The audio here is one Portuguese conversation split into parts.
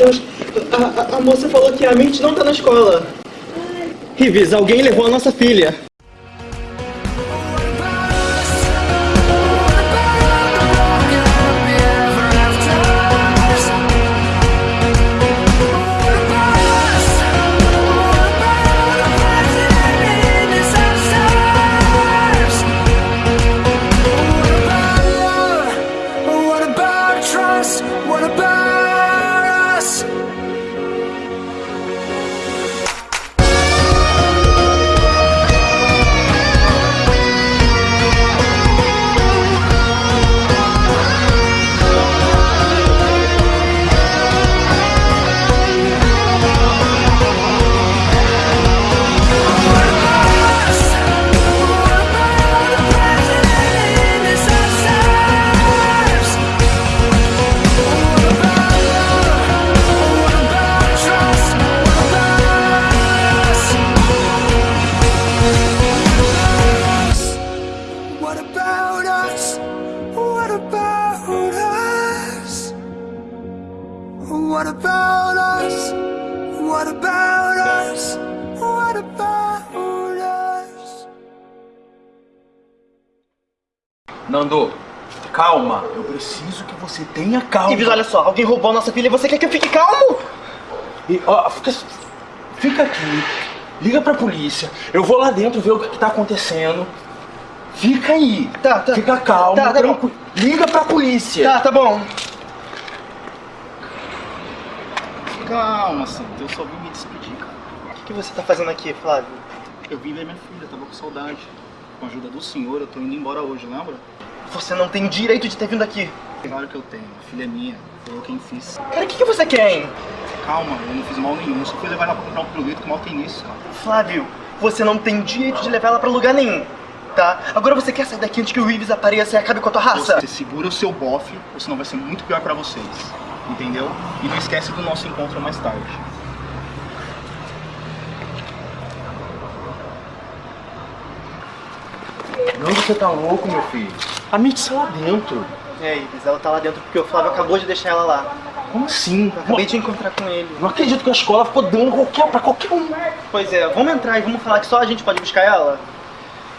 Deus, a, a, a moça falou que a mente não tá na escola. Rives, alguém levou a nossa filha. Você tenha calma. Rives, olha só, alguém roubou a nossa filha e você quer que eu fique calmo? E, ó, fica, fica aqui. Liga pra polícia. Eu vou lá dentro ver o que, que tá acontecendo. Fica aí. Tá, tá. Fica calmo. Tá, tá bom. tranquilo. Liga pra polícia. Tá, tá bom. Calma, Santo, eu só vim me despedir, cara. O que, que você tá fazendo aqui, Flávio? Eu vim ver minha filha, tava com saudade. Com a ajuda do senhor, eu tô indo embora hoje, lembra? Você não tem o direito de ter vindo aqui. Claro que eu tenho, a filha é minha, foi eu quem fiz. Cara, o que, que você quer, hein? Calma, eu não fiz mal nenhum, só fui levar ela pra comprar um pirulito, que mal tem nisso, cara. Flávio, você não tem direito de levar ela pra lugar nenhum, tá? Agora você quer sair daqui antes que o Rives apareça e acabe com a tua raça? Você segura o seu bofe, ou senão vai ser muito pior pra vocês. Entendeu? E não esquece do nosso encontro mais tarde. Não, você tá louco, meu filho. A Mitch está lá dentro. É, Rives, ela tá lá dentro porque o Flávio acabou de deixar ela lá. Como assim? Eu acabei de encontrar com ele. Não acredito que a escola ficou dando qualquer, pra qualquer um. Pois é, vamos entrar e vamos falar que só a gente pode buscar ela?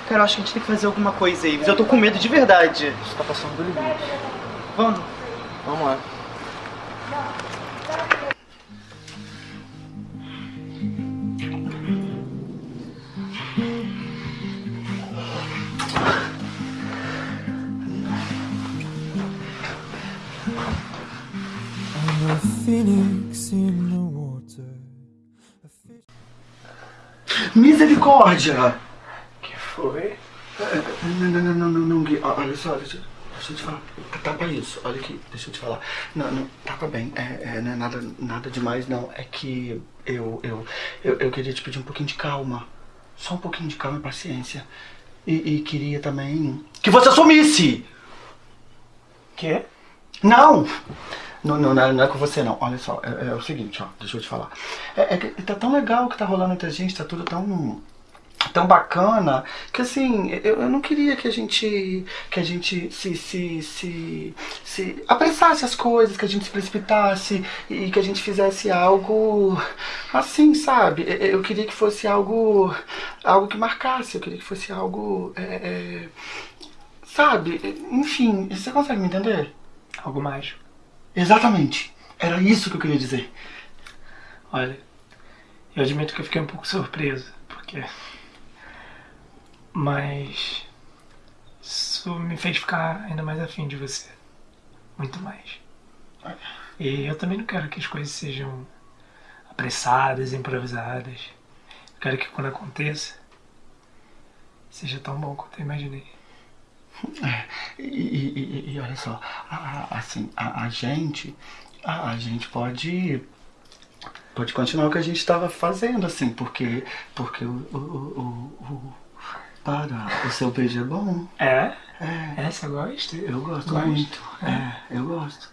Cara, eu acho que a gente tem que fazer alguma coisa, Ives. Eu tô com medo de verdade. Você tá passando do limite. Vamos. Vamos lá. Misericórdia! que foi? Não, não, não, não, não, não, Gui. Olha só, deixa, deixa eu te falar. Tapa isso, olha aqui, deixa eu te falar. Não, não, tapa bem, é, é, não é nada, nada demais, não. É que eu, eu, eu, eu queria te pedir um pouquinho de calma. Só um pouquinho de calma e paciência. E, e queria também que você sumisse! Quê? Não! Não, não, não é- não é com você não. Olha só, é, é o seguinte, ó, deixa eu te falar. É, é tá tão legal o que tá rolando entre a gente, tá tudo tão tão bacana que assim eu, eu não queria que a gente que a gente se, se, se, se apressasse as coisas que a gente se precipitasse e que a gente fizesse algo assim sabe eu, eu queria que fosse algo algo que marcasse eu queria que fosse algo é, é, sabe enfim você consegue me entender Algo mais. Exatamente era isso que eu queria dizer Olha, eu admito que eu fiquei um pouco surpreso, porque. Mas. Isso me fez ficar ainda mais afim de você. Muito mais. E eu também não quero que as coisas sejam apressadas, improvisadas. Eu quero que quando aconteça, seja tão bom quanto eu imaginei. E, e- e- olha só, a- assim, a, a gente, a, a gente pode, pode continuar o que a gente estava fazendo, assim, porque, porque o, o, o, o- para, o seu beijo é bom. É? É, É, você gosta? eu gosto Gosto. muito. É, eu gosto.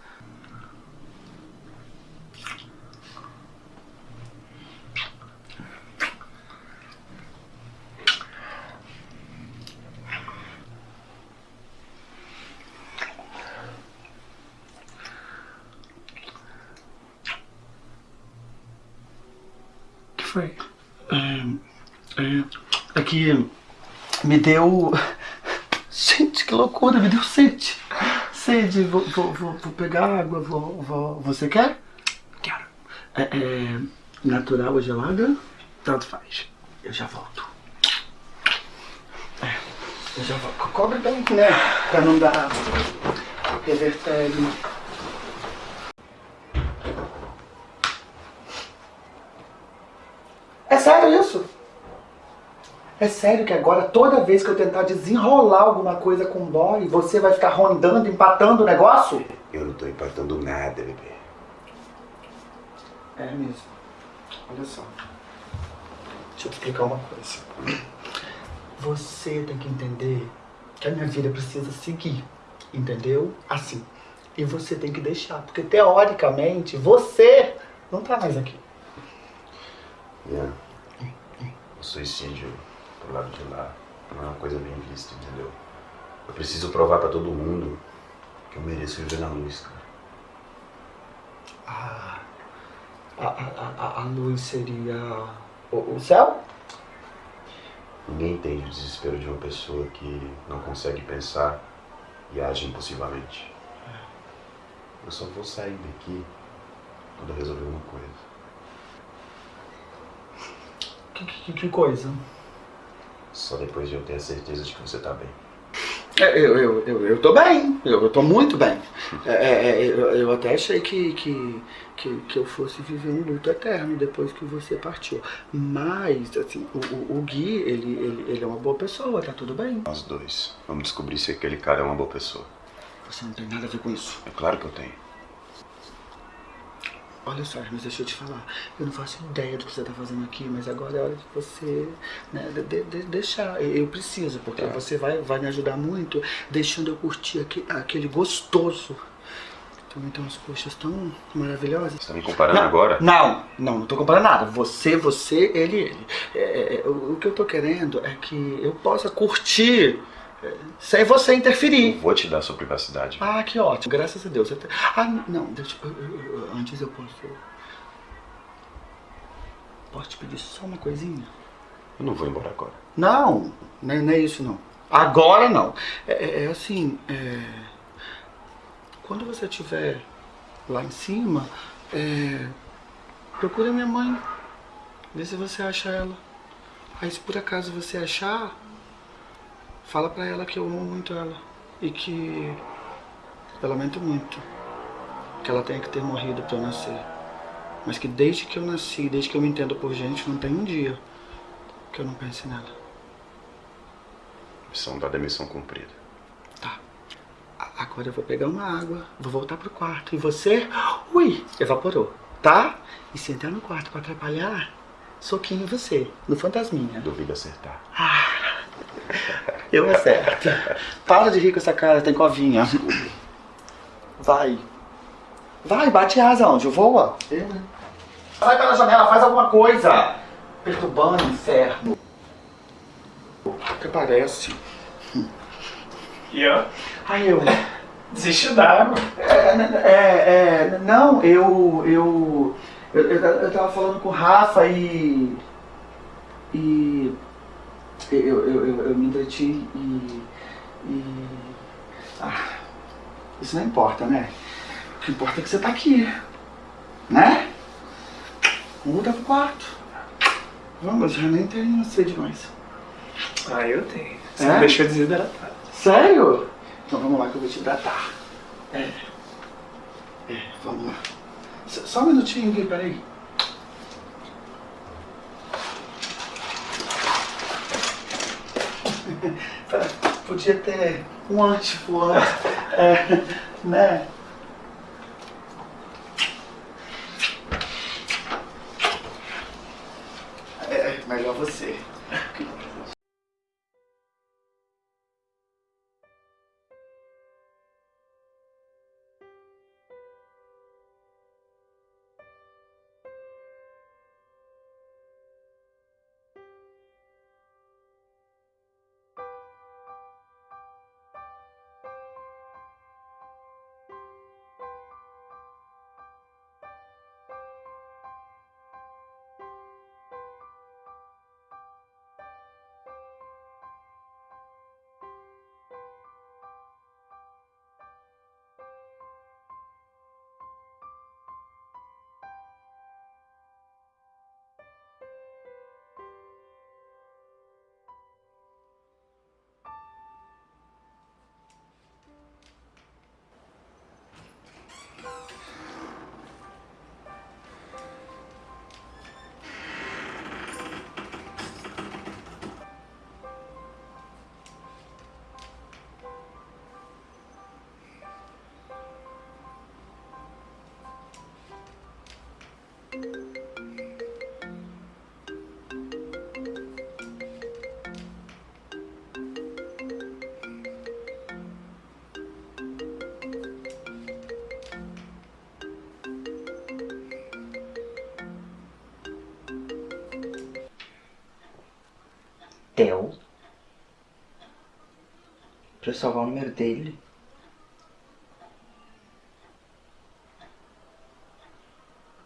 Foi? É que me deu. Gente, que loucura, me deu sede. Sede, vou, vou, vou, vou pegar água, vou, vou. Você quer? Quero. É, é natural ou gelada? Tanto faz. Eu já volto. É, eu já volto. Co- Cobre bem, né? Pra não dar revertério. É sério isso? É sério que agora toda vez que eu tentar desenrolar alguma coisa com o boy, você vai ficar rondando, empatando o negócio? Eu não tô empatando nada, bebê. É mesmo. Olha só. Deixa eu te explicar uma coisa. Você tem que entender que a minha vida precisa seguir. Entendeu? Assim. E você tem que deixar. Porque teoricamente você não tá mais aqui. Ian, o suicídio pro lado de lá não é uma coisa bem vista, entendeu? Eu preciso provar pra todo mundo que eu mereço viver na luz, cara. Ah, a, a, a, a luz seria o, o céu? Ninguém entende o desespero de uma pessoa que não consegue pensar e age impulsivamente. Eu só vou sair daqui quando eu resolver uma coisa. Que, que, que coisa? Só depois de eu ter a certeza de que você tá bem. É, Eu, eu, eu, eu tô bem, eu, eu tô muito bem. É, é, é, eu, eu até achei que, que, que, que eu fosse viver um luto eterno depois que você partiu. Mas, assim, o, o, o Gui, ele, ele, ele é uma boa pessoa, tá tudo bem. Nós dois. Vamos descobrir se aquele cara é uma boa pessoa. Você não tem nada a ver com isso. É claro que eu tenho. Olha só, mas deixa eu te falar. Eu não faço ideia do que você tá fazendo aqui, mas agora é hora de você né, de, de- de- deixar. Eu, preciso, porque Tá. você vai, vai me ajudar muito deixando eu curtir aque- aquele gostoso. Também tem umas coxas tão maravilhosas. Você tá me comparando agora? Não, não, não tô comparando nada. Você, você, ele, ele. É, é, é, o, o que eu tô querendo é que eu possa curtir sem você Eu interferir. vou te dar sua privacidade. Ah, que ótimo, graças a Deus. Eu Ah, não, deixa eu, eu- eu- antes eu posso. Posso te pedir só uma coisinha? Eu não vou embora agora. Não, não é, não é isso não. Agora não. É, é- é assim, é, quando você estiver lá em cima, é, procure a minha mãe. Vê se você acha ela. Aí se por acaso você achar, fala pra ela que eu amo muito ela. E que eu lamento muito que ela tenha que ter morrido pra eu nascer. Mas que desde que eu nasci, desde que eu me entendo por gente, não tem um dia que eu não pense nela. Missão dada é missão cumprida. Tá. Agora eu vou pegar uma água, vou voltar pro quarto. E você, ui, evaporou, tá? E se entrar no quarto pra atrapalhar, soquinho em você, no fantasminha. Duvido acertar. Eu acerto. Para de rir com essa cara, tem covinha. Vai. Vai, bate asa onde? Voa. Eu, hein? Sai pela janela, faz alguma coisa. Perturbando, inferno. Até parece. Ian, Ai, eu... desiste da água. É, é, é, não, eu, eu, eu, eu, eu tava falando com o Rafa e, e eu, eu, eu, eu me entreti e, e, ah, isso não importa, né? O que importa é que você tá aqui, né? Muda pro quarto. Vamos, já nem tenho sede mais. Ah, eu tenho. Você É? me deixou desidratado. Sério? Então vamos lá que eu vou te hidratar. É. É, vamos lá. Só um minutinho aqui, peraí. Podia ter um antes. É, né? É, melhor você. Pra eu salvar o número dele?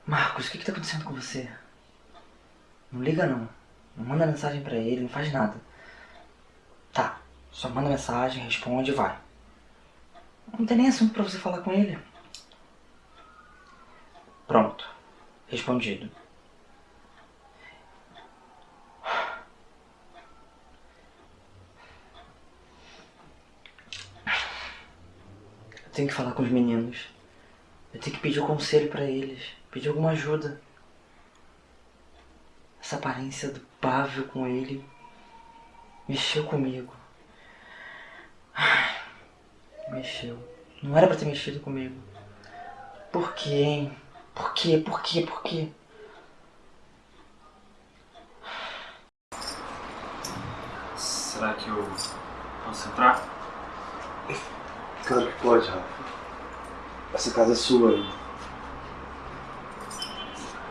Marcos, o que que tá acontecendo com você? Não liga não. Não manda mensagem pra ele, não faz nada. Tá, só manda mensagem, responde e vai. Não tem nem assunto pra você falar com ele. Pronto. Respondido. Eu tenho que falar com os meninos. Eu tenho que pedir um conselho pra eles. Pedir alguma ajuda. Essa aparência do Pável com ele mexeu comigo. Ai, Mexeu. Não era pra ter mexido comigo. Por quê, hein? Por quê? Por quê? Por quê? Será que eu posso entrar? Claro que pode, Rafa. Essa casa é sua.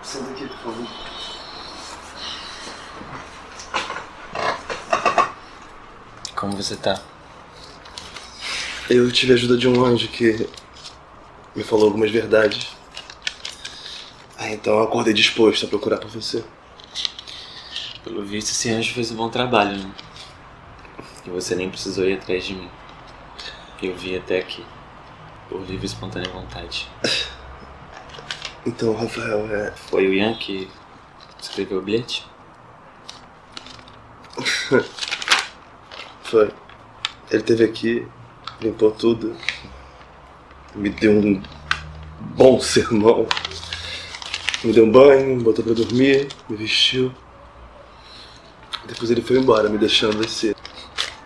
Senta aqui, por favor. Como você tá? Eu tive a ajuda de um anjo que me falou algumas verdades. Ah, então eu acordei disposto a procurar por você. Pelo visto, esse anjo fez um bom trabalho, né? E você nem precisou ir atrás de mim. Eu vim até aqui. Por livre e espontânea vontade. Então, Rafael, é. Foi o Ian que escreveu o bilhete? Foi. Ele teve aqui, limpou tudo, me deu um bom sermão. Me deu um banho, me botou pra dormir, me vestiu. Depois ele foi embora, me deixando esse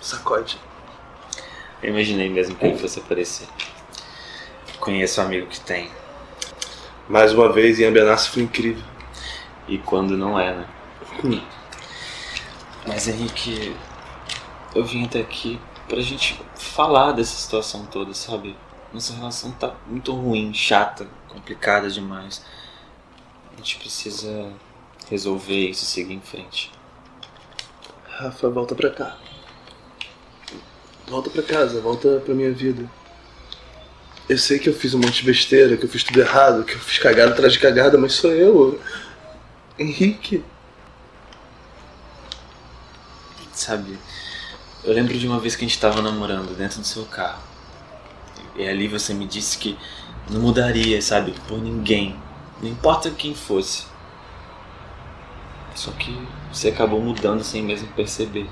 sacode. Eu imaginei mesmo que ele fosse aparecer. Conheço um amigo que tem. Mais uma vez, Ian Benassi foi incrível. E quando não é, né? Hum. Mas Henrique, eu vim até aqui pra gente falar dessa situação toda, sabe? Nossa relação tá muito ruim, chata, complicada demais. A gente precisa resolver isso e seguir em frente. Rafa, volta pra cá. Volta pra casa, volta pra minha vida. Eu sei que eu fiz um monte de besteira, que eu fiz tudo errado, que eu fiz cagada atrás de cagada, mas sou eu. Henrique. Sabe, eu lembro de uma vez que a gente tava namorando dentro do seu carro. E ali você me disse que não mudaria, sabe, por ninguém. Não importa quem fosse. Só que você acabou mudando sem mesmo perceber.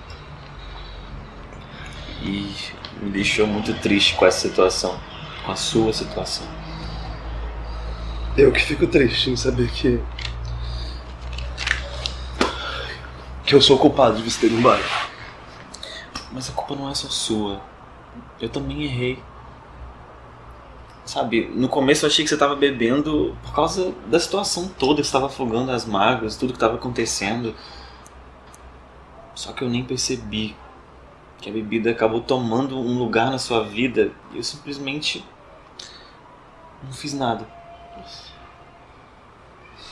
E me deixou muito triste com essa situação. Com a sua situação. Eu que fico triste em saber que. que eu sou culpado de você ter ido embora. Mas a culpa não é só sua. Eu também errei. Sabe, no começo eu achei que você estava bebendo por causa da situação toda, que estava afogando as mágoas, tudo que estava acontecendo. Só que eu nem percebi que a bebida acabou tomando um lugar na sua vida e eu simplesmente não fiz nada.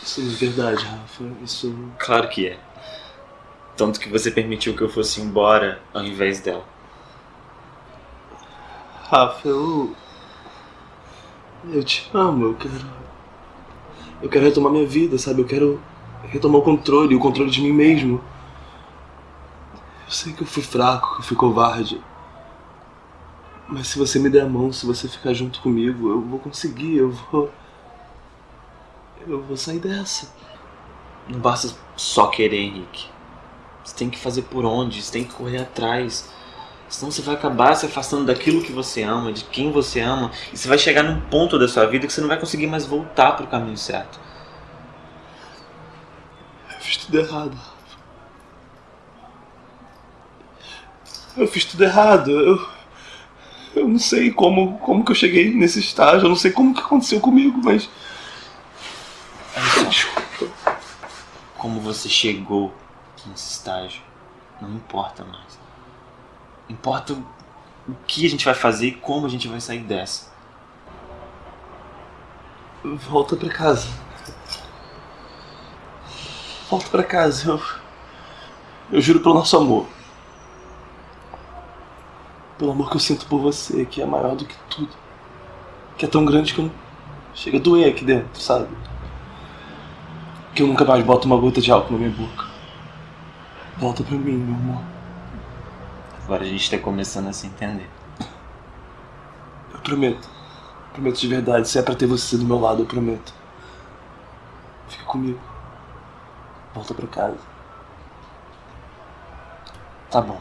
Isso é verdade, Rafa. Isso. Claro que é. Tanto que você permitiu que eu fosse embora ao invés dela. Rafa, eu. Eu te amo, eu quero. Eu quero retomar minha vida, sabe? Eu quero retomar o controle, o controle de mim mesmo. Eu sei que eu fui fraco, que eu fui covarde. Mas se você me der a mão, se você ficar junto comigo, eu vou conseguir, eu vou. Eu vou sair dessa. Não basta só querer, Henrique. Você tem que fazer por onde, você tem que correr atrás. Senão você vai acabar se afastando daquilo que você ama, de quem você ama, e você vai chegar num ponto da sua vida que você não vai conseguir mais voltar para o caminho certo. Eu fiz tudo errado. Eu fiz tudo errado. Eu, eu não sei como, como que eu cheguei nesse estágio. Eu não sei como que aconteceu comigo, mas. Olha só. Desculpa. como você chegou nesse estágio. Não importa mais. Importa o que a gente vai fazer e como a gente vai sair dessa. Volta pra casa. Volta pra casa. Eu, eu juro pelo nosso amor. Pelo amor que eu sinto por você, que é maior do que tudo. Que é tão grande que eu chega a doer aqui dentro, sabe? Que eu nunca mais boto uma gota de álcool na minha boca. Volta pra mim, meu amor. Agora a gente tá começando a se entender. Eu prometo. Prometo de verdade. Se é pra ter você do meu lado, eu prometo. Fica comigo. Volta pra casa. Tá bom.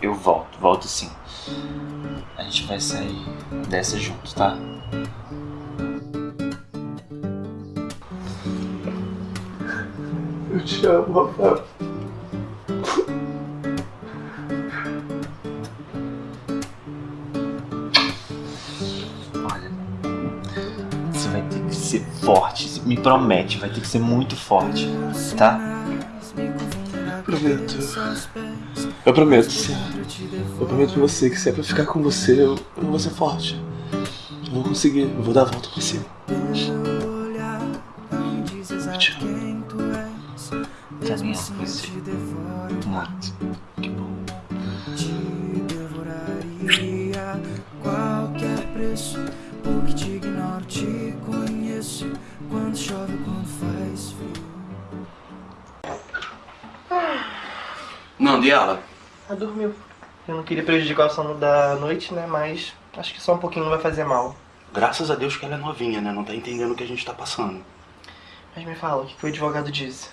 Eu volto, volto sim. A gente vai sair dessa junto, tá? Eu te amo, Rafael. Ser forte. Me promete, vai ter que ser muito forte, tá? Prometo. Eu prometo, sim. Eu prometo pra você que se é pra ficar com você, eu, eu vou ser forte. Eu vou conseguir, eu vou dar a volta por cima. Queria prejudicar o sono da noite, né? Mas acho que só um pouquinho não vai fazer mal. Graças a Deus que ela é novinha, né? Não tá entendendo o que a gente tá passando. Mas me fala, o que que o advogado disse?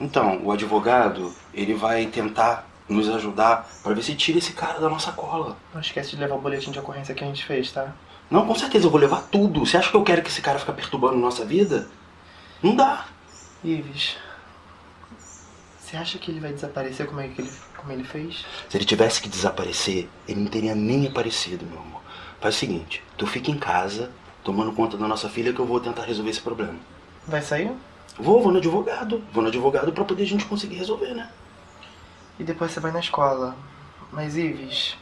Então, o advogado, ele vai tentar nos ajudar pra ver se tira esse cara da nossa cola. Não esquece de levar o boletim de ocorrência que a gente fez, tá? Não, com certeza, eu vou levar tudo. Você acha que eu quero que esse cara fique perturbando nossa vida? Não dá. Ives, você acha que ele vai desaparecer como, é que ele, como ele fez? Se ele tivesse que desaparecer, ele não teria nem aparecido, meu amor. Faz o seguinte, tu fica em casa, tomando conta da nossa filha, que eu vou tentar resolver esse problema. Vai sair? Vou, vou no advogado. Vou no advogado pra poder a gente conseguir resolver, né? E depois você vai na escola. Mas Ives,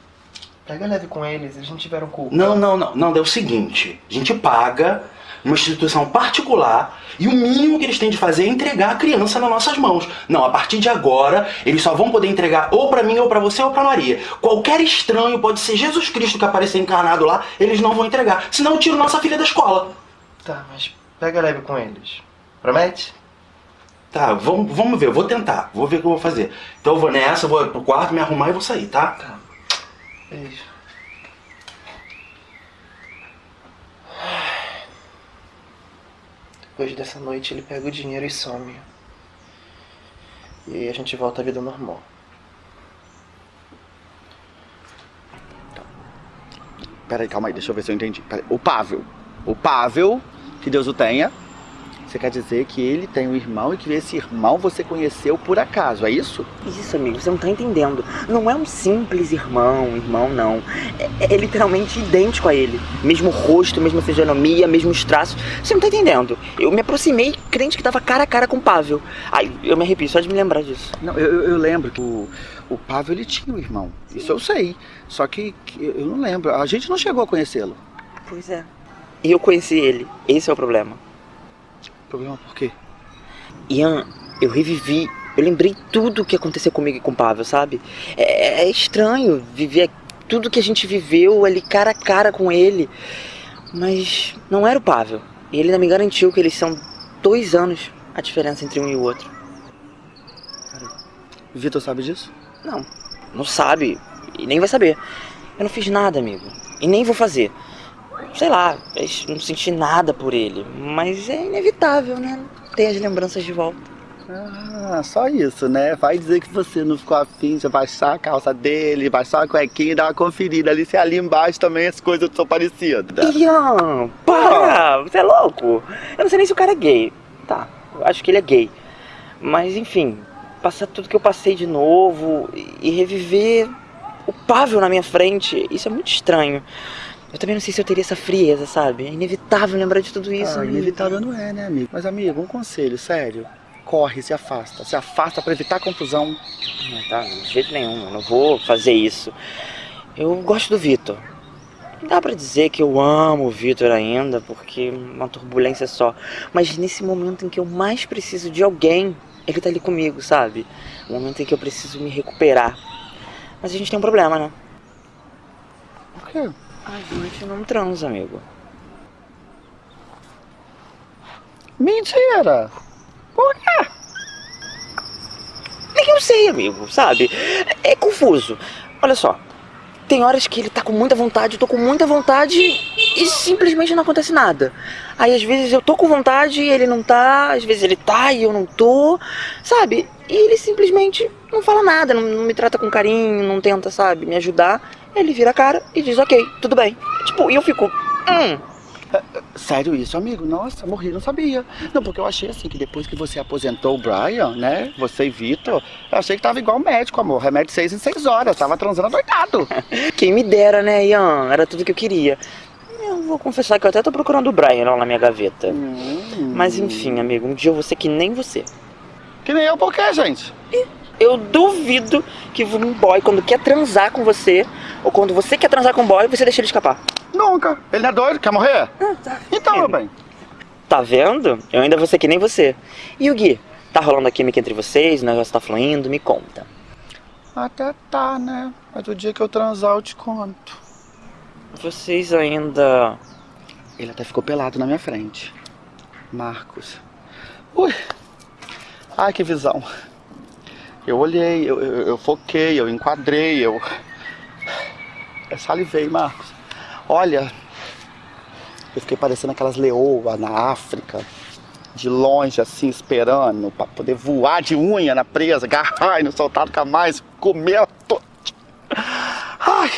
pega leve com eles, eles não tiveram culpa. Não, não, não. Não, é o seguinte. A gente paga uma instituição particular e o mínimo que eles têm de fazer é entregar a criança nas nossas mãos. Não, a partir de agora, eles só vão poder entregar ou pra mim, ou pra você, ou pra Maria. Qualquer estranho, pode ser Jesus Cristo que aparecer encarnado lá, eles não vão entregar. Senão eu tiro nossa filha da escola. Tá, mas pega leve com eles. Promete? Tá, vamos, vamos ver, eu vou tentar. Vou ver o que eu vou fazer. Então eu vou nessa, vou pro quarto, me arrumar e vou sair, tá? Tá. Beijo. Depois dessa noite ele pega o dinheiro e some. E a gente volta à vida normal. Peraí, calma aí, deixa eu ver se eu entendi. Peraí. O Pável. O Pável, que Deus o tenha. Você quer dizer que ele tem um irmão e que esse irmão você conheceu por acaso, é isso? Isso, amigo, você não tá entendendo. Não é um simples irmão, irmão não. É, é literalmente idêntico a ele. Mesmo rosto, mesma fisionomia, mesmos traços. Você não tá entendendo. Eu me aproximei crente que tava cara a cara com o Pável. Ai, eu me arrepio só de me lembrar disso. Não, eu, eu- lembro que o, o Pável ele tinha um irmão. Isso eu sei. Só que, que eu não lembro. A gente não chegou a conhecê-lo. Pois é. E eu conheci ele. Esse é o problema. Problema por quê? Ian, eu revivi. Eu lembrei tudo o que aconteceu comigo e com o Pavel, sabe? É, é estranho viver tudo que a gente viveu ali cara a cara com ele. Mas não era o Pavel. E ele ainda me garantiu que eles são dois anos a diferença entre um e o outro. Vitor sabe disso? Não, não sabe. E nem vai saber. Eu não fiz nada, amigo. E nem vou fazer. Sei lá, não senti nada por ele. Mas é inevitável, né? Ter as lembranças de volta. Ah, só isso, né? Vai dizer que você não ficou afim de baixar a calça dele, baixar a cuequinha e dar uma conferida ali se ali embaixo também as coisas são parecidas. Ian, para! Você é louco? Eu não sei nem se o cara é gay. Tá, acho que ele é gay. Mas enfim, passar tudo que eu passei de novo e- e reviver o Pavel na minha frente, isso é muito estranho. Eu também não sei se eu teria essa frieza, sabe? É inevitável lembrar de tudo isso. Ah, amigo. inevitável não é, né, amigo? Mas, amigo, um conselho, sério. corre, se afasta. Se afasta pra evitar confusão. Não, tá, de jeito nenhum, eu não vou fazer isso. Eu gosto do Vitor. Não dá pra dizer que eu amo o Vitor ainda, porque uma turbulência só. Mas nesse momento em que eu mais preciso de alguém, ele tá ali comigo, sabe? O momento em que eu preciso me recuperar. Mas a gente tem um problema, né? Por quê? A gente não transa, amigo. Mentira! Por quê? Nem eu sei, amigo, sabe? É confuso. Olha só, tem horas que ele tá com muita vontade, eu tô com muita vontade e simplesmente não acontece nada. Aí às vezes eu tô com vontade e ele não tá, às vezes ele tá e eu não tô, sabe? E ele simplesmente não fala nada, não, não me trata com carinho, não tenta, sabe, me ajudar. Ele vira a cara e diz, ok, tudo bem. Tipo, e eu fico, hum, Sério isso, amigo? Nossa, morri, não sabia. Não, porque eu achei assim que depois que você aposentou o Brian, né? Você e Vitor, eu achei que tava igual médico, amor. Remédio seis em seis horas. Tava transando doidado. Quem me dera, né, Ian? Era tudo que eu queria. Eu vou confessar que eu até tô procurando o Brian lá na minha gaveta. Mas enfim, amigo, um dia eu vou ser que nem você. Que nem eu, por quê, gente? Eu duvido que um boy, quando quer transar com você, ou quando você quer transar com um boy, você deixa ele escapar. Nunca. Ele não é doido? Quer morrer? Então, meu bem. Tá vendo? Eu ainda vou ser que nem você. E o Gui? Tá rolando a química entre vocês? O negócio tá fluindo? Me conta. Até tá, né? Mas o dia que eu transar eu te conto. Vocês ainda. Ele até ficou pelado na minha frente. Marcos. Ui. Ai, que visão. Eu olhei, eu, eu, eu foquei, eu enquadrei, eu. Eu salivei, Marcos. Olha, eu fiquei parecendo aquelas leoas na África, de longe assim, esperando pra poder voar de unha na presa, agarrar e não soltar nunca mais, comer. To... Ai,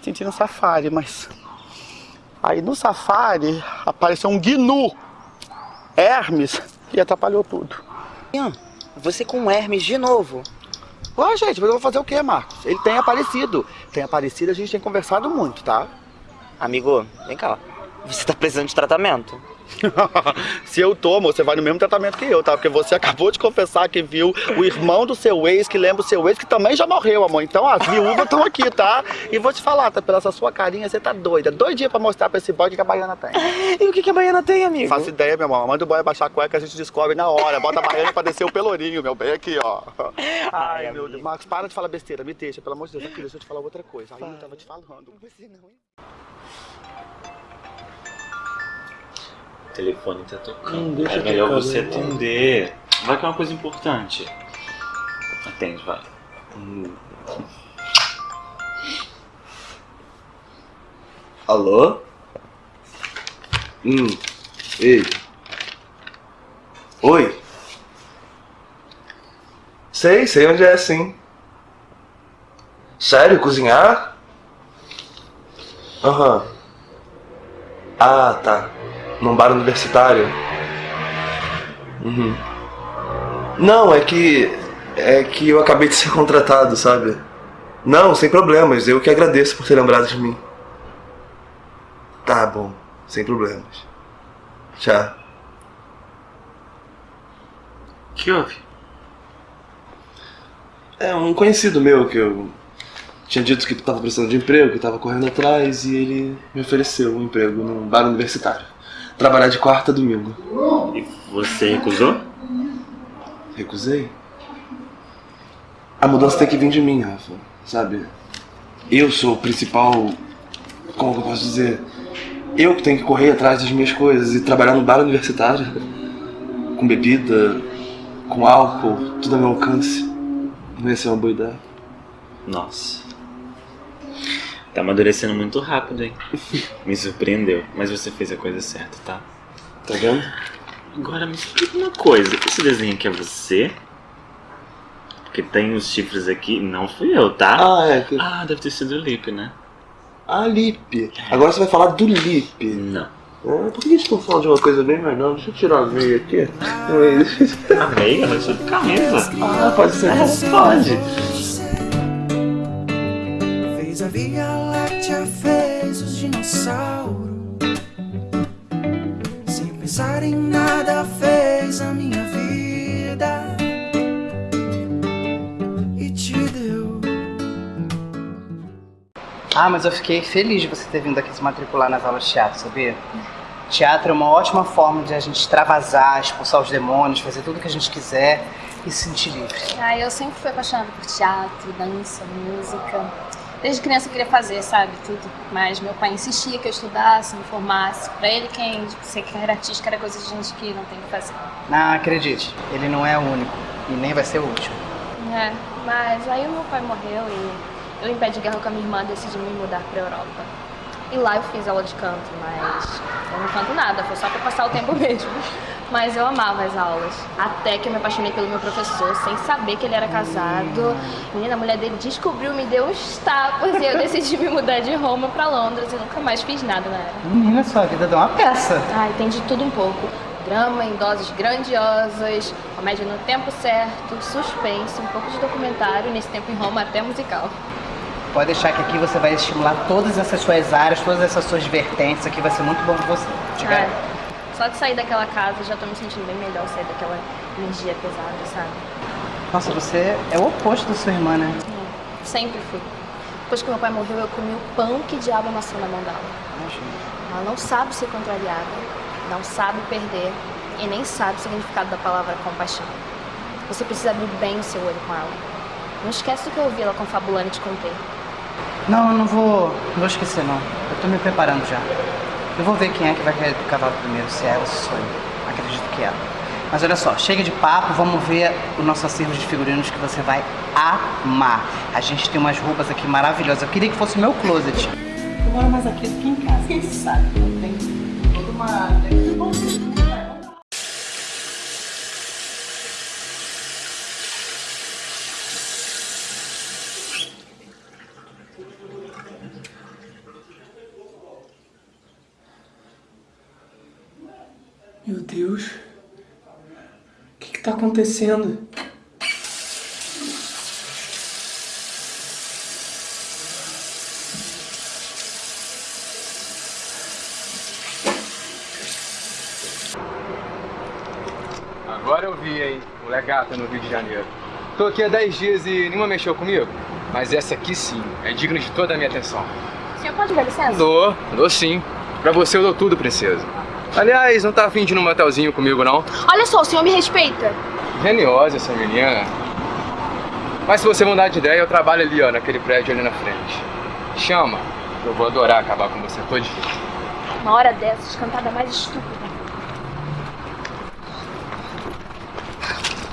senti no safari, mas. Aí no safari apareceu um gnu, Hermes, e atrapalhou tudo. Você com Hermes de novo. Ué, gente, mas eu vou fazer o quê, Marcos? Ele tem aparecido. Tem aparecido, a gente tem conversado muito, tá? Amigo, vem cá. Você tá precisando de tratamento. Se eu tomo, você vai no mesmo tratamento que eu, tá? Porque você acabou de confessar que viu o irmão do seu ex, que lembra o seu ex, que também já morreu, amor. Então as viúvas estão aqui, tá? E vou te falar, tá? Pela essa sua carinha, você tá doida. Doidinha pra mostrar pra esse boy o que a baiana tem. E o que, que a baiana tem, amigo? Faço ideia, meu amor. Manda o boy abaixar a cueca, a gente descobre na hora. Bota a baiana pra descer o pelourinho, meu bem, aqui, ó. Ai, meu Deus. Marcos, para de falar besteira, me deixa, pelo amor de Deus. Aqui, deixa eu te falar outra coisa. Aí eu tava te falando. Você não, telefone tá tocando. Hum, deixa é melhor tocar, você né? atender. Vai que é uma coisa importante. Atende, vai. Alô? Hum. Ei. Oi. Sei, sei onde é, sim. Sério, cozinhar? Aham. Ah, tá. Num bar universitário? Uhum. Não, é que. É que eu acabei de ser contratado, sabe? Não, sem problemas. Eu que agradeço por ter lembrado de mim. Tá bom, sem problemas. Tchau. que houve? É um conhecido meu que eu tinha dito que estava precisando de emprego, que estava correndo atrás e ele me ofereceu um emprego num bar universitário. Trabalhar de quarta a domingo. E você recusou? Recusei? A mudança tem que vir de mim, Rafa. Sabe? Eu sou o principal. Como que eu posso dizer? Eu que tenho que correr atrás das minhas coisas e trabalhar no bar universitário. Com bebida, com álcool, tudo ao meu alcance. Não ia ser uma boa ideia. Nossa. Tá amadurecendo muito rápido, hein? Me surpreendeu. Mas você fez a coisa certa, tá? Tá vendo? Agora me explica uma coisa. Esse desenho aqui é você? Porque tem os chifres aqui. Não fui eu, tá? Ah, é. que- Ah, deve ter sido o Lip, né? Ah, Lipe. Agora você vai falar do Lipe. Não. Ah, por que a gente não fala de uma coisa bem melhor? Deixa eu tirar a meia aqui. A meia? Mas sou de camisa. Ah, pode ser. Pode fez a Via Láctea, fez os dinossauros. Sem pensar em nada, fez a minha vida e te deu. Ah, mas eu fiquei feliz de você ter vindo aqui se matricular nas aulas de teatro, sabia? Teatro é uma ótima forma de a gente extravasar, expulsar os demônios, fazer tudo o que a gente quiser e se sentir livre. Ah, eu sempre fui apaixonada por teatro, dança, música. Desde criança eu queria fazer, sabe, tudo. Mas meu pai insistia que eu estudasse, me formasse. Pra ele, quem ser carreira artística era coisa de gente que não tem o que fazer. Não, acredite, ele não é o único e nem vai ser o último. É, mas aí o meu pai morreu e eu, em pé de guerra com a minha irmã, decidi me mudar pra Europa. E lá eu fiz aula de canto, mas eu não canto nada, foi só pra passar o tempo mesmo. Mas eu amava as aulas. Até que eu me apaixonei pelo meu professor, sem saber que ele era casado. Menina, a mulher dele descobriu, me deu uns tapas e eu decidi me mudar de Roma pra Londres e nunca mais fiz nada na era. Menina, sua vida dá uma peça. Ai, tem de tudo um pouco. Drama em doses grandiosas, comédia no tempo certo, suspense, um pouco de documentário, nesse tempo em Roma até musical. Pode deixar que aqui você vai estimular todas essas suas áreas, todas essas suas vertentes. Aqui vai ser muito bom pra você. Te. Só de sair daquela casa já tô me sentindo bem melhor, sair daquela energia pesada, sabe? Nossa, você é o oposto da sua irmã, né? Sempre fui. Depois que meu pai morreu, eu comi o pão que diabo amassou na mão dela. Ela não sabe ser contrariada, não sabe perder e nem sabe o significado da palavra compaixão. Você precisa abrir bem o seu olho com ela. Não esquece do que eu ouvi ela confabulando e te contei. Não, eu não vou, não vou esquecer não. Eu tô me preparando já. Eu vou ver quem é que vai cair do cavalo primeiro, se é ela ou se sou eu. Acredito que é ela. Mas olha só, chega de papo, vamos ver o nosso acervo de figurinos que você vai amar. A gente tem umas roupas aqui maravilhosas. Eu queria que fosse o meu closet. Eu moro mais aqui do que em casa, quem sabe? Eu tenho toda uma... Meu Deus. O que que tá acontecendo? Agora eu vi, hein? Mulher gata no Rio de Janeiro. Tô aqui há 10 dias e nenhuma mexeu comigo. Mas essa aqui sim, é digna de toda a minha atenção. O senhor pode dar licença? Dou, dou sim. Pra você eu dou tudo, princesa. Aliás, não tá afim de ir num motelzinho comigo, não? Olha só, o senhor me respeita. Geniosa essa menina. Mas se você mudar de ideia, eu trabalho ali, ó, naquele prédio ali na frente. Chama, eu vou adorar acabar com você todinho. Uma hora dessas, cantada mais estúpida.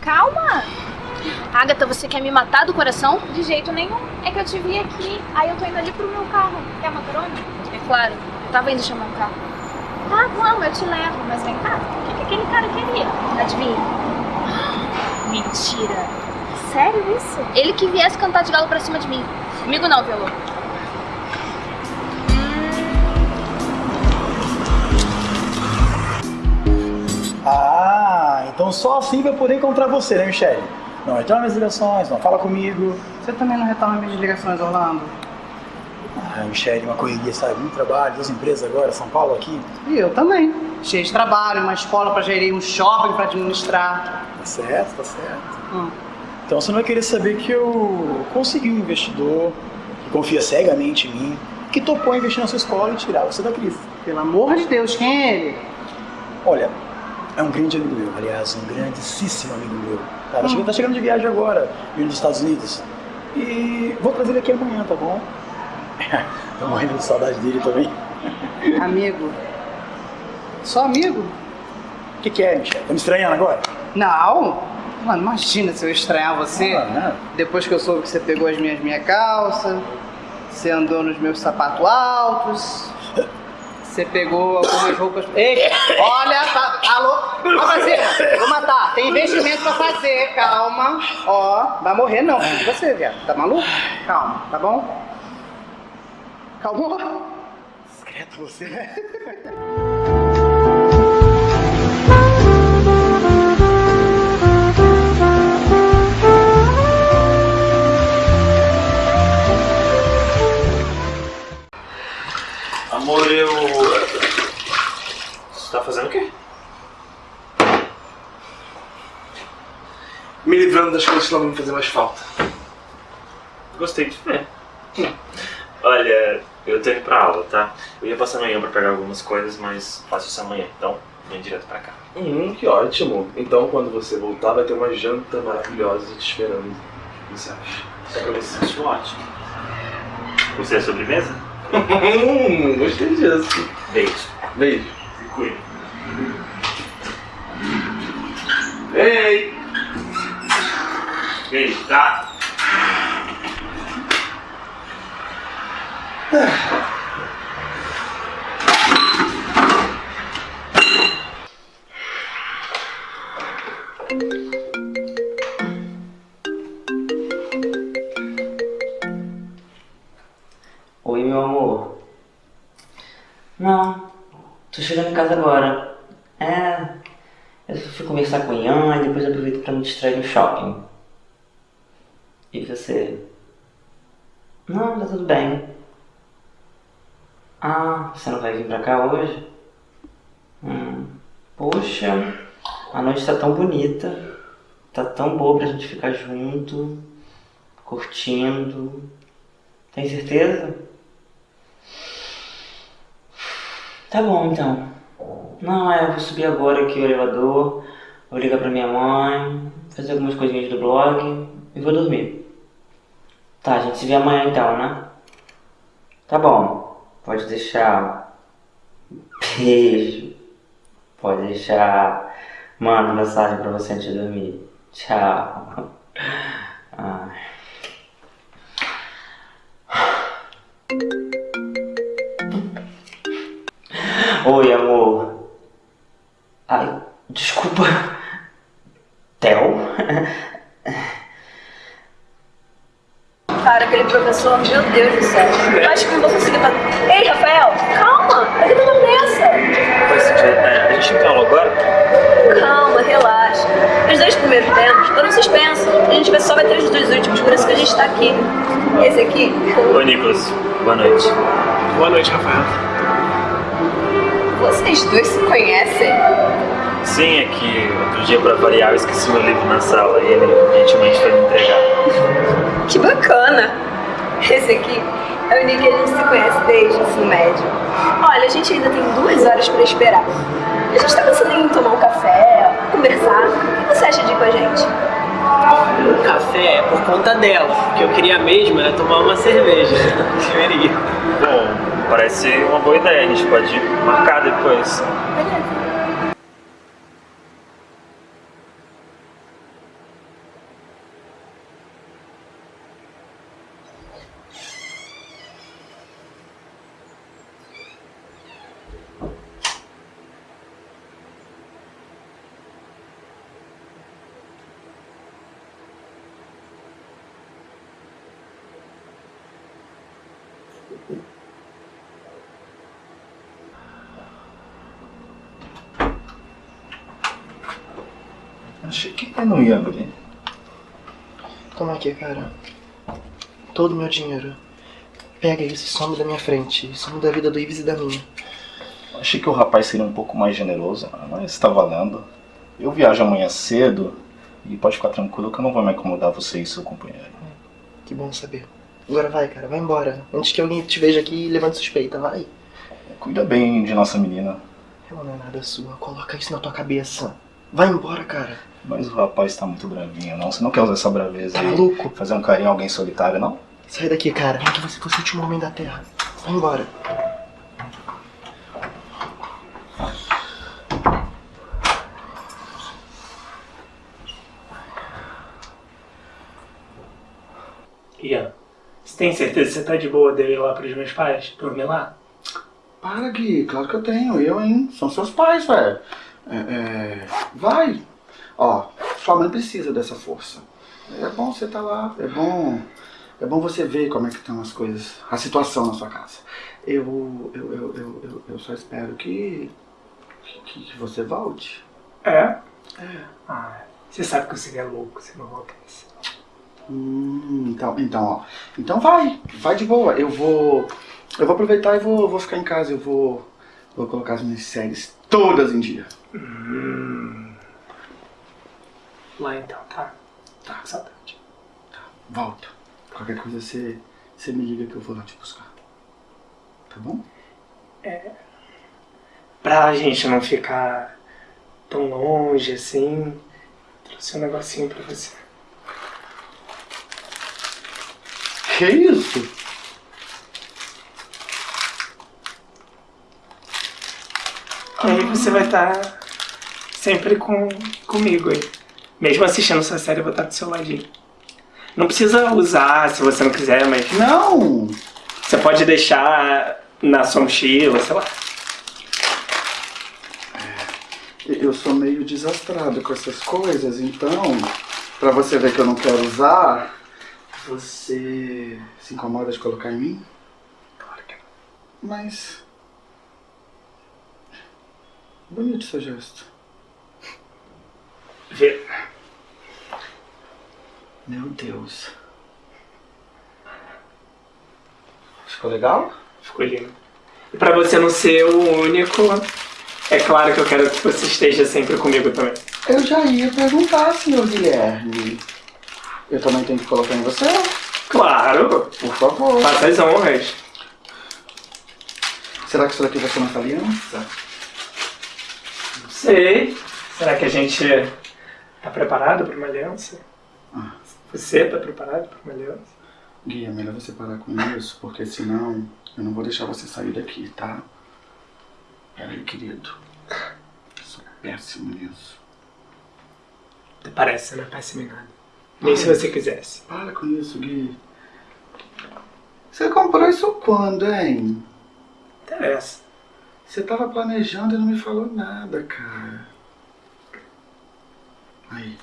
Calma! Agatha, você quer me matar do coração? De jeito nenhum. É que eu te vi aqui, aí eu tô indo ali pro meu carro. Quer uma carona? É claro, eu tava indo chamar um carro. Tá, vamos, eu te levo. Mas vem cá, o que, que aquele cara queria? Adivinha? Mentira. Sério isso? Ele que viesse cantar de galo pra cima de mim. Comigo não, violão. Ah, então só assim vai poder encontrar você, né, Michelle? Não retorna minhas ligações, não fala comigo. Você também não retorna minhas ligações, Orlando? Ah, Michelle, uma correria, sabe? Muito trabalho, duas empresas agora, São Paulo aqui. E eu também. Cheio de trabalho, uma escola pra gerir, um shopping pra administrar. Tá certo, tá certo. Hum. Então você não vai querer saber que eu consegui um investidor que confia cegamente em mim, que topou investir na sua escola e tirar você da crise. Pelo amor de Deus, quem é ele? Olha, é um grande amigo meu, aliás, um grandíssimo amigo meu. Tá, Hum. chegando, tá chegando de viagem agora, vindo dos Estados Unidos. E vou trazer ele aqui amanhã, tá bom? Tô morrendo de saudade dele também. Amigo. Só amigo? O que, que é, Michelle? Tá me estranhando agora? Não. Mano, imagina se eu estranhar você. Ah, não. Depois que eu soube que você pegou as minhas minha calça, você andou nos meus sapatos altos, você pegou algumas roupas. Ei, olha, tá, alô, fazer, vou matar. Tem investimento pra fazer, calma. Ó, vai morrer não, você, viado, tá maluco? Calma, tá bom? Calma. Discreto você, né? Amor, eu. Você tá fazendo o quê? Me livrando das coisas que não vão me fazer mais falta. Gostei de ver. Olha, eu tô indo pra aula, tá? Eu ia passar amanhã pra pegar algumas coisas, mas faço isso amanhã, então vem direto pra cá. Hum, que ótimo. Então quando você voltar vai ter uma janta maravilhosa te esperando. O que você acha? Eu acho ótimo. Você é sobremesa? Hum, gostei disso. Beijo. Beijo. Se cuida. Ei! Beijo, tá? Oi, meu amor. Não, tô chegando em casa agora. É, eu só fui conversar com o Ian e depois aproveito pra me distrair no shopping. E você? Não, tá tudo bem. Você não vai vir pra cá hoje? Hum, poxa, a noite tá tão bonita. Tá tão boa pra gente ficar junto, curtindo. Tem certeza? Tá bom então. Não, é, eu vou subir agora aqui o elevador, vou ligar pra minha mãe, fazer algumas coisinhas do blog e vou dormir. Tá, a gente se vê amanhã então, né? Tá bom, pode deixar. Beijo. Pode deixar. Mando mensagem pra você antes de dormir. Tchau. Ai. Oi, amor. Ai, desculpa. Theo? Cara, aquele professor, meu Deus do céu. Eu acho que não vou conseguir. pa- Ei, Rafael, calma! Por que tanta pressa? Pois, é, a gente aula agora? Calma, relaxa. Os dois primeiros tempos foram suspensos. A gente vai- só vai ter os dois últimos, por isso que a gente tá aqui. Esse aqui. Oi, Nicolas. Boa noite. Boa noite, Rafael. Vocês dois se conhecem? Sim, é que outro dia, pra variar, eu esqueci meu livro na sala e ele gentilmente foi me entregar. Que bacana! Esse aqui é o Nick que a gente se conhece desde o ensino médio. Olha, a gente ainda tem duas horas pra esperar. A gente tá pensando em tomar um café, conversar. O que você acha de ir com a gente? O café é por conta dela. O que eu queria mesmo era tomar uma cerveja. Queria. Bom, parece uma boa ideia, a gente pode marcar depois. Achei que eu não ia abrir. Toma aqui, cara. Todo o meu dinheiro. Pega isso e some da minha frente. Some da vida do Ives e da minha. Achei que o rapaz seria um pouco mais generoso, mas tá valendo. Eu viajo amanhã cedo e pode ficar tranquilo que eu não vou me incomodar você e seu companheiro. Que bom saber. Agora vai, cara. Vai embora. Antes que alguém te veja aqui e levante suspeita. Vai. Cuida bem de nossa menina. Ela não é nada sua. Coloca isso na tua cabeça. Vai embora, cara. Mas o rapaz tá muito bravinho, não? Você não quer usar essa braveza Tá aí? maluco? Fazer um carinho a alguém solitário, não? Sai daqui, cara. Nem que você fosse o último homem da Terra. Vai embora. Ian, você tem certeza que você tá de boa de eu ir lá pros meus pais? Dormir lá? Para, Gui. Claro que eu tenho. Eu, hein? São seus pais, velho. É, é, Vai. Ó, sua mãe precisa dessa força. É bom você estar lá. É bom... É bom você ver como é que estão as coisas, a situação na sua casa. Eu, eu, eu, eu, eu, eu só espero que, que, que você volte. É? É. Ah, você sabe que você é louco, você não volta nisso. Hum, então, então, ó. Então vai, vai de boa. Eu vou. Eu vou aproveitar e vou, vou ficar em casa. Eu vou. Vou colocar as minhas séries todas em dia. Hum. Lá então, tá? Tá, saudade. Volta. Qualquer coisa você, você me liga que eu vou lá te buscar. Tá bom? É. Pra gente não ficar tão longe assim, trouxe um negocinho pra você. Que isso? Aí você vai estar sempre com, comigo aí. Mesmo assistindo sua série, eu vou estar do seu ladinho. Não precisa usar se você não quiser, mas. Não! Você pode deixar na sua mochila, sei lá. Eu sou meio desastrado com essas coisas, então, pra você ver que eu não quero usar, você se incomoda de colocar em mim? Claro que não. Mas. Bonito seu gesto. Vê. Meu Deus. Ficou legal? Ficou lindo. E pra você não ser o único, é claro que eu quero que você esteja sempre comigo também. Eu já ia perguntar, senhor Guilherme. Eu também tenho que colocar em você? Claro! Por favor. Faça as honras. Será que isso daqui vai ser uma aliança? Não sei. Será que a gente tá preparado para uma aliança? Ah. Você tá preparado para uma aliança? Gui, é melhor você parar com isso, porque senão eu não vou deixar você sair daqui, tá? Peraí, querido. Eu sou péssimo nisso. Até parece, né? Péssimo em nada. Nem se você quisesse. Para com isso, Gui. Você comprou isso quando, hein? Interessa. Você tava planejando e não me falou nada, cara. Aí.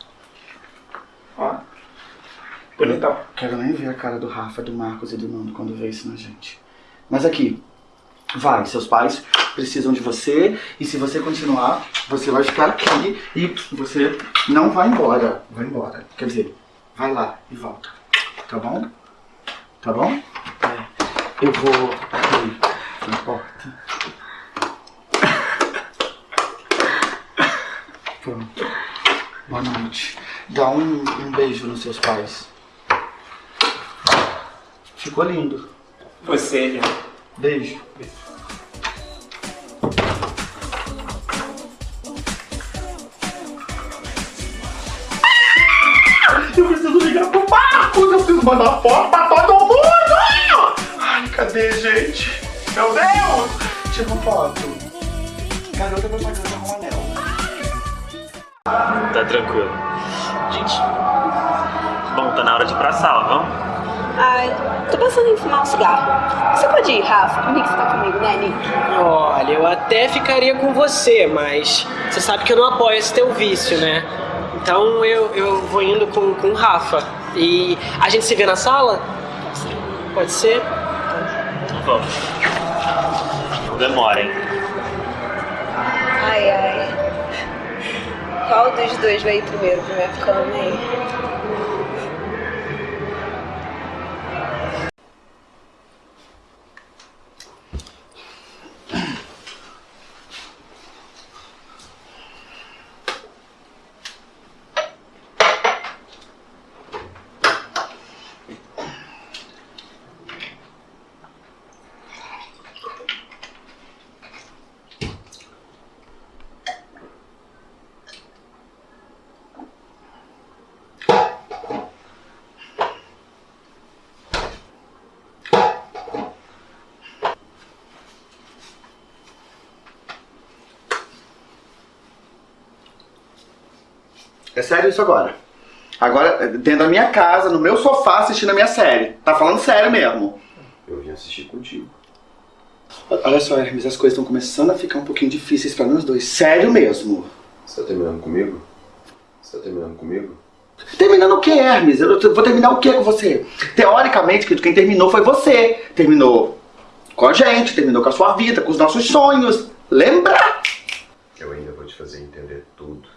Ó. Bonitão. Quero nem ver a cara do Rafa, do Marcos e do Nando quando vê isso na gente. Mas aqui, vai, seus pais precisam de você e se você continuar, você vai ficar aqui e você não vai embora. Vai embora. Quer dizer, vai lá e volta. Tá bom? Tá bom? É. Eu vou aqui na porta. Pronto. Boa noite. Dá um, um beijo nos seus pais. Ficou lindo. Você, lindo. Beijo. Eu preciso ligar pro Marcos, eu preciso mandar foto pra todo mundo! Ai, cadê, gente? Meu Deus! Tira uma foto. Garota propaganda. Tá tranquilo. Gente, bom, tá na hora de ir pra sala, vamos? Ai, tô pensando em fumar um cigarro. Você pode ir, Rafa? O Nick tá comigo, né, Nick? Olha, eu até ficaria com você, mas você sabe que eu não apoio esse teu vício, né? Então eu, eu vou indo com, com o Rafa. E a gente se vê na sala? Pode ser? Então vamos. Não demora, hein? Qual dos dois vai ir primeiro? Pra minha É sério isso agora? Agora, dentro da minha casa, no meu sofá, assistindo a minha série. Tá falando sério mesmo. Eu vim assistir contigo. Olha só, Hermes, as coisas estão começando a ficar um pouquinho difíceis pra nós dois. Sério mesmo. Você tá terminando comigo? Você tá terminando comigo? Terminando o que, Hermes? Eu vou terminar o que com você? Teoricamente, quem terminou foi você. Terminou com a gente, terminou com a sua vida, com os nossos sonhos. Lembra? Eu ainda vou te fazer entender tudo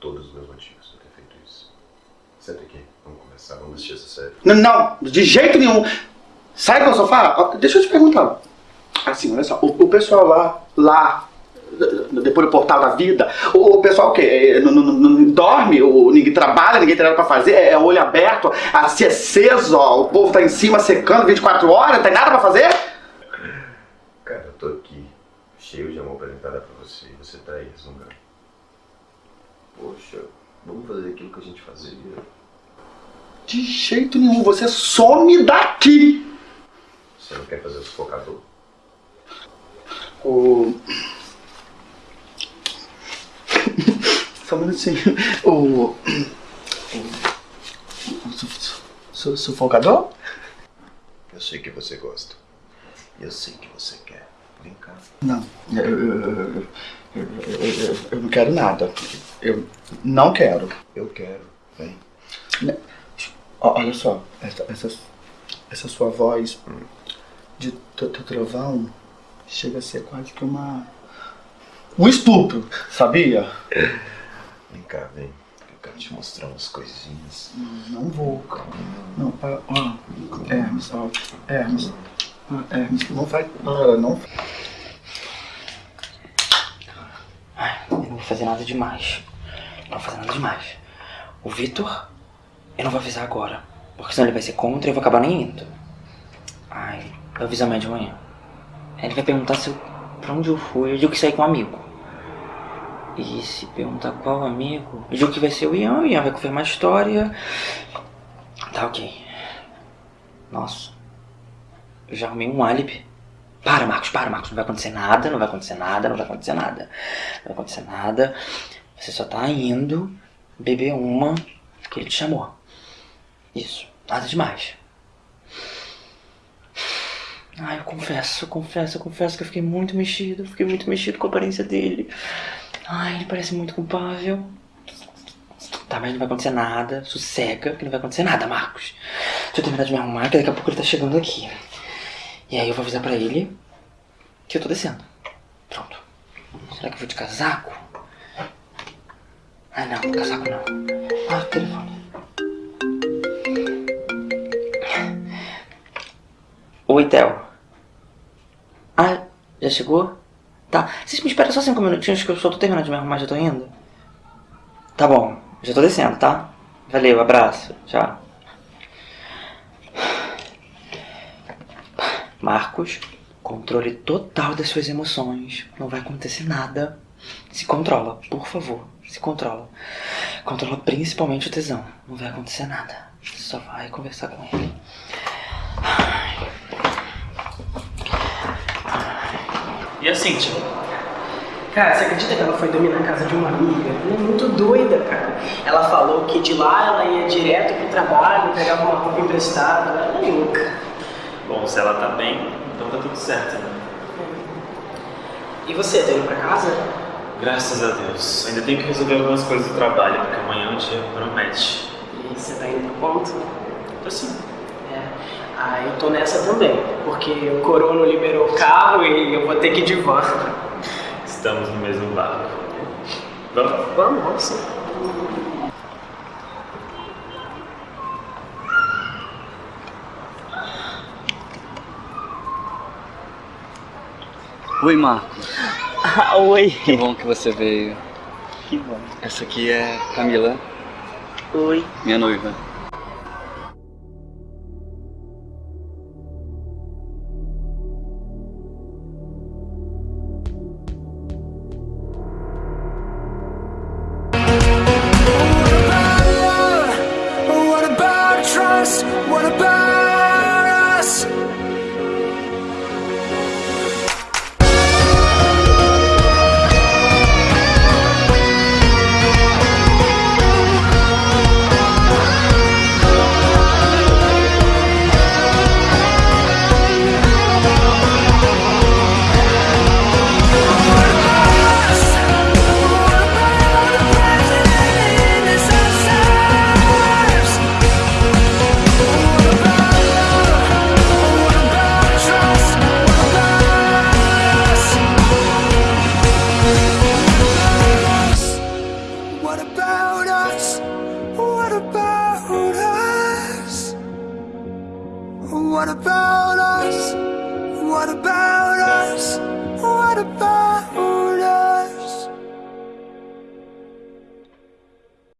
todos os meus motivos pra ter feito isso. Senta aqui, vamos conversar, vamos assistir essa série. N- Não, de jeito nenhum. Sai do meu sofá. Deixa eu te perguntar. Assim, olha só, o, o pessoal lá, lá, depois do portal da vida, o, o pessoal o quê? É, Não, não- não dorme, o, ninguém trabalha, ninguém tem nada pra fazer, é olho aberto, assim aceso, ó, o povo tá em cima secando 24 horas, não tem nada pra fazer? cheio de amor entregar pra você você tá aí resmungando. Poxa, vamos fazer aquilo que a gente fazia. De jeito nenhum, você some daqui! Você não quer fazer o sufocador? O. Só um minutinho. O. o- o su- su- Sufocador? Eu sei que você gosta. Eu sei que você quer. Vem cá. Não, eu, eu, eu, eu, não quero nada. Eu não quero. Eu quero. Vem. Ó, Olha só, essa, essa, essa sua voz de trovão chega a ser quase que uma. Um estupro, sabia? Vem cá, vem. Eu quero te mostrar umas coisinhas. Não vou. Não, ó, ó. Hermes, ó. Hermes. Hermes, não vai. Para, não. Eu não vou fazer nada demais. Não vou fazer nada demais. O Vitor, eu não vou avisar agora. Porque senão ele vai ser contra e eu vou acabar nem indo. Ai, eu aviso amanhã de manhã. Ele vai perguntar se eu, pra onde eu fui. Eu digo que saí com um amigo. E se perguntar qual amigo, eu digo que vai ser o Ian. O Ian vai confirmar a história. Tá ok. Nossa. Eu já arrumei um álibi. Para, Marcos, para, Marcos. Não vai acontecer nada, não vai acontecer nada, não vai acontecer nada. Não vai acontecer nada. Você só tá indo beber uma que ele te chamou. Isso. Nada demais. Ai, eu confesso, eu confesso, eu confesso que eu fiquei muito mexido. Fiquei muito mexido com a aparência dele. Ai, ele parece muito culpável. Tá, mas não vai acontecer nada. Sossega, que não vai acontecer nada, Marcos. Deixa eu terminar de me arrumar, que daqui a pouco ele tá chegando aqui. E aí eu vou avisar pra ele que eu tô descendo. Pronto. Será que eu vou de casaco? Ah, não, casaco não. Ah, telefone. Oi, Theo. Ah, já chegou? Tá. Vocês me esperam só cinco minutinhos que eu só tô terminando de me arrumar, já tô indo? Tá bom, já tô descendo, tá? Valeu, abraço, tchau. Marcos, controle total das suas emoções. Não vai acontecer nada. Se controla, por favor. Se controla. Controla principalmente o tesão. Não vai acontecer nada. Só vai conversar com ele. E a Cintia? Cara, você acredita que ela foi dormir na casa de uma amiga? Ela é muito doida, cara. Ela falou que de lá ela ia direto pro trabalho, pegava uma roupa emprestada. Ela é louca. Bom, se ela tá bem, então tá tudo certo, né? E você, tá indo pra casa? Graças a Deus. Ainda tenho que resolver algumas coisas do trabalho, porque amanhã o dia promete. E você tá indo pro ponto? Tô sim. É. Ah, eu tô nessa também, porque o Corono liberou o carro e eu vou ter que ir de van. Estamos no mesmo barco. Vamos? Vamos, vamos sim. Oi, Marcos. Ah, oi. Que bom que você veio. Que bom. Essa aqui é Camila, Oi. minha noiva.